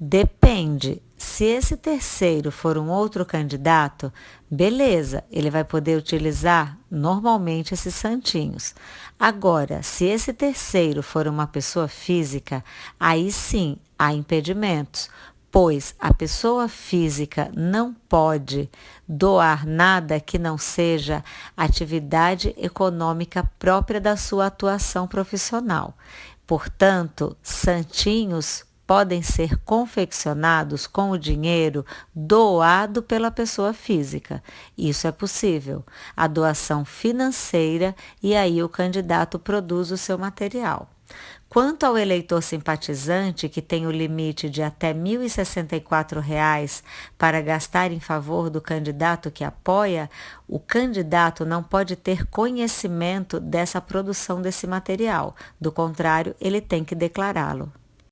Depende. Se esse terceiro for um outro candidato, beleza, ele vai poder utilizar normalmente esses santinhos. Agora, se esse terceiro for uma pessoa física, aí sim há impedimentos, pois a pessoa física não pode doar nada que não seja atividade econômica própria da sua atuação profissional. Portanto, santinhos podem ser confeccionados com o dinheiro doado pela pessoa física. Isso é possível. A doação financeira e aí o candidato produz o seu material. Quanto ao eleitor simpatizante, que tem o limite de até R$ 1.064 para gastar em favor do candidato que apoia, o candidato não pode ter conhecimento dessa produção desse material. Do contrário, ele tem que declará-lo.